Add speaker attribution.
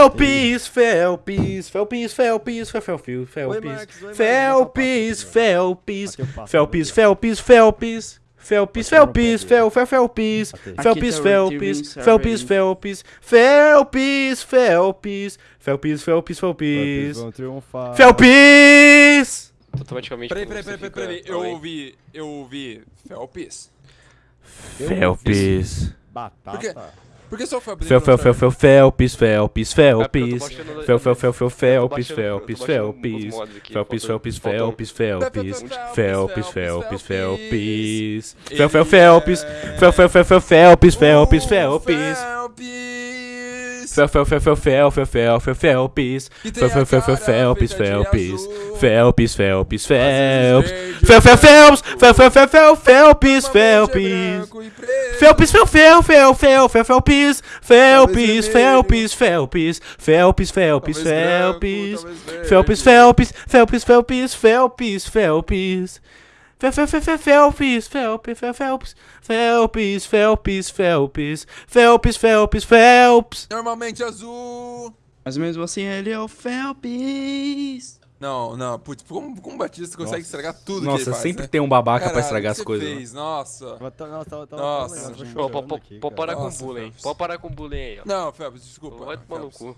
Speaker 1: Felps, Felps, Felps, Felps, Felps, Felps,
Speaker 2: Oi, Marcos, oi,
Speaker 1: Felps,
Speaker 2: Marcos.
Speaker 1: Felps,
Speaker 2: Aqui eu passo,
Speaker 1: Felps,
Speaker 2: aqui, ó.
Speaker 1: Felps, Felps. Felps,
Speaker 2: Aqui eu não
Speaker 1: Felps,
Speaker 2: pego.
Speaker 1: Fel, Fel, Felps,
Speaker 2: Aqui.
Speaker 1: Felps,
Speaker 3: Aqui tá o
Speaker 1: Felps,
Speaker 3: Retrieving
Speaker 1: Felps,
Speaker 3: Server.
Speaker 1: Felps, Felps, Felps, Felps, Felps,
Speaker 2: Felps
Speaker 1: Felps,
Speaker 2: vão triunfar.
Speaker 1: Felps.
Speaker 4: Automaticamente.
Speaker 5: Peraí, peraí, peraí, peraí. Eu ouvi. Eu ouvi. Felps?
Speaker 1: Felps.
Speaker 2: Batata.
Speaker 5: Por quê? Por que só o Felps?
Speaker 1: Fel, fel, fel, fel, Felps, Felps, Felps. Fel, fel, fel, fel, Felps, Felps, Felps. Felps, Felps, Felps, Felps. Felps, Felps, Felps, Felps. Fel, fel, Felps. Fel, fel, fel, fel, Felps, Felps, Felps.
Speaker 5: Felps.
Speaker 1: Fel, fel, fel, fel, fel, fel, fel, fel, Felps. Fel, fel, fel, Felps, Felps. Felps, Felps, Felps. Fel, fel, Felps. Fel, fel, fel, fel, Felps,
Speaker 5: é
Speaker 1: Felps.
Speaker 5: e.
Speaker 1: Felps, fel, fel, fel, fel, fel, Felps. Felps. Felps, Felps. Felps, Felps, Felps. Felps, Felps, Felps, Felps, Felps, Felps. Fel, fel, fel, fel, Felps, Felps, fel, Felps, Felps, Felps, Felps, Felps, Felps, Felps.
Speaker 5: Normalmente azul.
Speaker 3: Mas mesmo assim ele é o Felps.
Speaker 5: Não, não, putz, como, como o Batista consegue
Speaker 2: Nossa.
Speaker 5: estragar tudo que
Speaker 1: Nossa,
Speaker 5: ele faz,
Speaker 1: sempre
Speaker 5: né?
Speaker 1: tem um babaca pra
Speaker 5: Caralho,
Speaker 1: estragar
Speaker 5: o
Speaker 1: as
Speaker 5: que
Speaker 1: coisas.
Speaker 5: você
Speaker 1: né?
Speaker 5: fez? Nossa.
Speaker 2: Tava tava- tava-
Speaker 5: Nossa.
Speaker 4: Pode
Speaker 2: cara.
Speaker 4: parar com
Speaker 5: Nossa,
Speaker 4: bullying.
Speaker 5: Felps.
Speaker 4: Pode parar com bullying aí, ó.
Speaker 5: Não, Felps, desculpa.
Speaker 4: Vai tomar no
Speaker 5: Felps.
Speaker 4: cu.